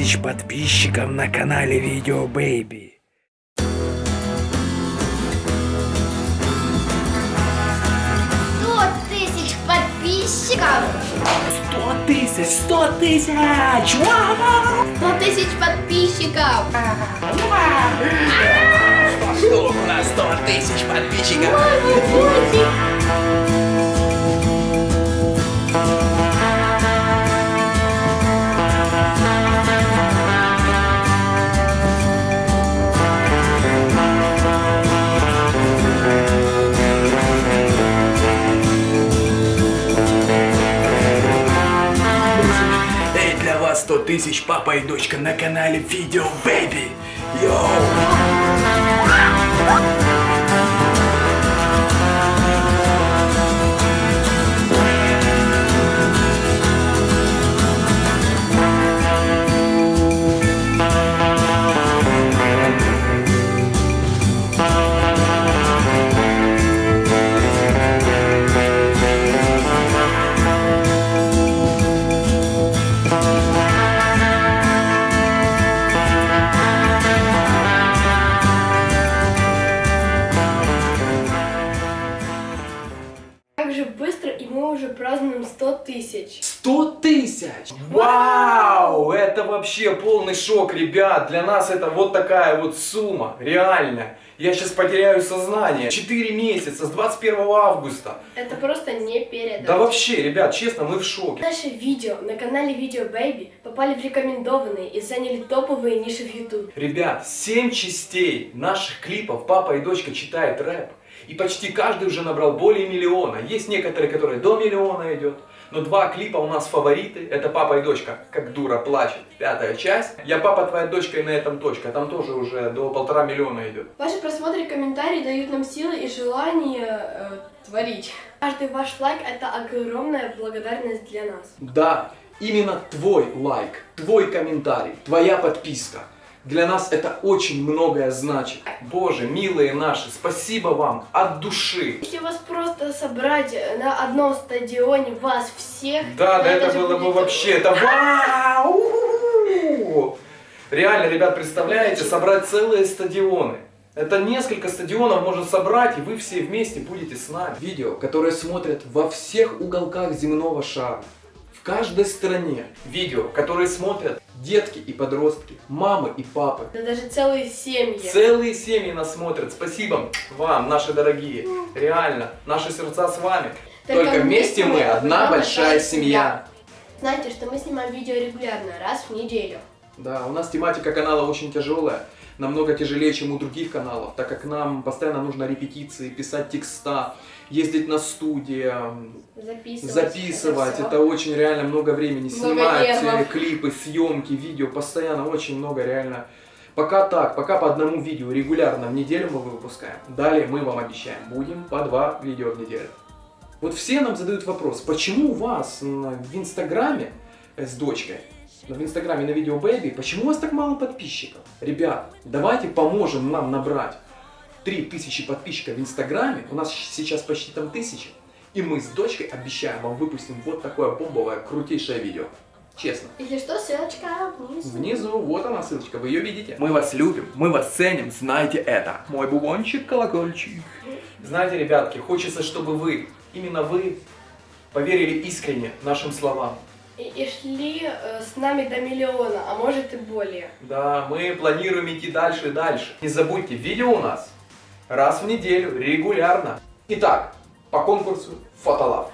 тысяч подписчиков на канале Видео Бэйби. Сто тысяч подписчиков! Сто тысяч! Сто тысяч! Сто тысяч подписчиков! У нас сто тысяч подписчиков! Тысяч папа и дочка на канале Видео Бэйби. Йоу! Тысяч! Вау! Это вообще полный шок, ребят. Для нас это вот такая вот сумма. Реально. Я сейчас потеряю сознание. 4 месяца, с 21 августа. Это просто не передать. Да вообще, ребят, честно, мы в шоке. Наши видео на канале Видео Baby попали в рекомендованные и заняли топовые ниши в YouTube. Ребят, 7 частей наших клипов «Папа и дочка читает рэп». И почти каждый уже набрал более миллиона. Есть некоторые, которые до миллиона идет. Но два клипа у нас фавориты. Это «Папа и дочка. Как дура плачет». Пятая часть. «Я папа, твоя дочка и на этом точка». Там тоже уже до полтора миллиона идет. Ваши просмотры и комментарии дают нам силы и желание э, творить. Каждый ваш лайк это огромная благодарность для нас. Да, именно твой лайк, твой комментарий, твоя подписка. Для нас это очень многое значит. Боже, милые наши, спасибо вам от души. Если вас просто собрать на одном стадионе вас всех, Да, да, это было бы вообще, это вау! Реально, ребят, представляете, собрать целые стадионы. Это несколько стадионов можно собрать, и вы все вместе будете с нами. Видео, которое смотрят во всех уголках земного шара, в каждой стране. Видео, которые смотрят детки и подростки, мамы и папы. Да даже целые семьи. Целые семьи нас смотрят. Спасибо вам, наши дорогие. Реально, наши сердца с вами. Только, вместе мы одна большая семья. Знаете, что мы снимаем видео регулярно, раз в неделю. Да, у нас тематика канала очень тяжелая, намного тяжелее, чем у других каналов, так как нам постоянно нужно репетиции, писать текста, ездить на студии, Записывать. записывать. всё. Это, очень реально много времени. Много Снимать нервов. э, клипы, съемки, видео, постоянно очень много реально. Пока так, пока по одному видео регулярно в неделю мы выпускаем. Далее мы вам обещаем, будем по два видео в неделю. Вот все нам задают вопрос, почему у вас в Инстаграме с дочкой, в Инстаграме на видео Baby, почему у вас так мало подписчиков? Ребят, давайте поможем нам набрать 3000 подписчиков в Инстаграме, у нас сейчас почти там 1000, и мы с дочкой обещаем вам выпустим вот такое бомбовое, крутейшее видео. Честно. Если что, ссылочка внизу. Внизу, вот она ссылочка, вы ее видите. Мы вас любим, мы вас ценим, знайте это. Мой бубончик, колокольчик. Знаете, ребятки, хочется, чтобы вы, именно вы, поверили искренне нашим словам. И, и шли э, с нами до миллиона, а может и более. Да, мы планируем идти дальше и дальше. Не забудьте, видео у нас раз в неделю, регулярно. Итак, по конкурсу Фотолав.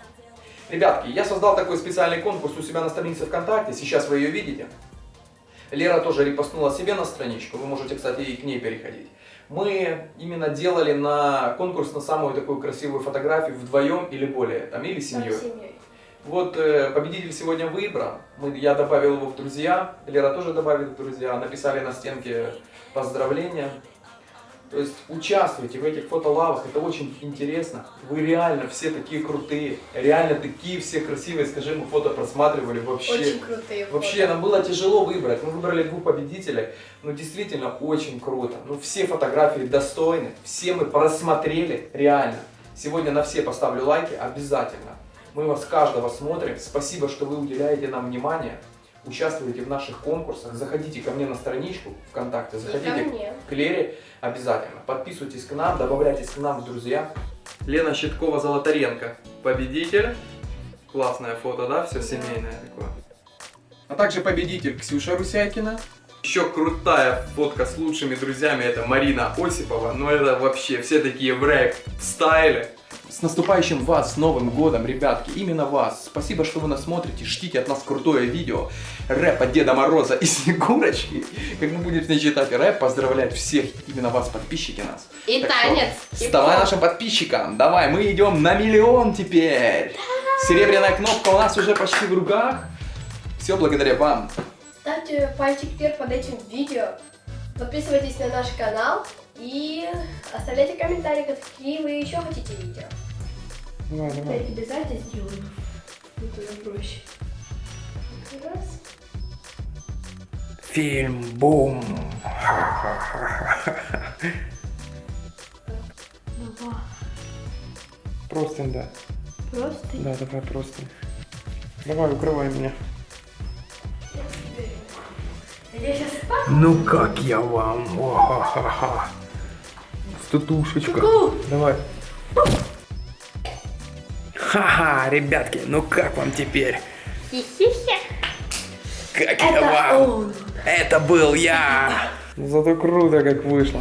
Ребятки, я создал такой специальный конкурс у себя на странице ВКонтакте, сейчас вы ее видите. Лера тоже репостнула себе на страничку, вы можете, кстати, и к ней переходить. Мы именно делали на конкурс на самую такую красивую фотографию вдвоем или более, там, или семьей. С семьей. Вот э, победитель сегодня выбран. Мы, я добавил его в друзья, Лера тоже добавила в друзья, написали на стенке поздравления. То есть участвуйте в этих фотолавах, это очень интересно. Вы реально все такие крутые, реально такие все красивые, скажи, мы фото просматривали вообще. Очень крутые Вообще, фото. нам было тяжело выбрать. Мы выбрали двух победителей. Но действительно очень круто. Ну, все фотографии достойны. Все мы просмотрели. Реально. Сегодня на все поставлю лайки обязательно. Мы вас каждого смотрим. Спасибо, что вы уделяете нам внимание. участвуйте в наших конкурсах, заходите ко мне на страничку ВКонтакте, заходите мне. к Лере обязательно. Подписывайтесь к нам, добавляйтесь к нам в друзья. Лена Щиткова-Золотаренко, победитель. Классное фото, да? Все семейное такое. А также победитель Ксюша Русякина. Еще крутая фотка с лучшими друзьями, это Марина Осипова. Ну это вообще все такие в рэп стайле. С наступающим вас, с Новым Годом, ребятки, именно вас. Спасибо, что вы нас смотрите, ждите от нас крутое видео. Рэп от Деда Мороза и Снегурочки. Как мы будем не читать рэп, поздравлять всех, именно вас, подписчики нас. И Так что танец. и Вставай поп. нашим подписчикам. Давай, мы идем на миллион теперь. Серебряная кнопка у нас уже почти в руках. Все благодаря вам. Ставьте пальчик вверх под этим видео. Подписывайтесь на наш канал и оставляйте комментарии, какие вы еще хотите видео. Давай, Я тебе сзади сделаю. Туда проще. Раз. Фильм бум. Два. Просто, да. Просто. Да, давай просто. Давай, укрывай меня. Ну как я вам? О-ха-ха-ха. Стутушечка. Ку-ку. Давай. Ха-ха, ребятки, ну как вам теперь? Хи-хи-хи. Как я Это вам? он. Это был я. Зато круто как вышло.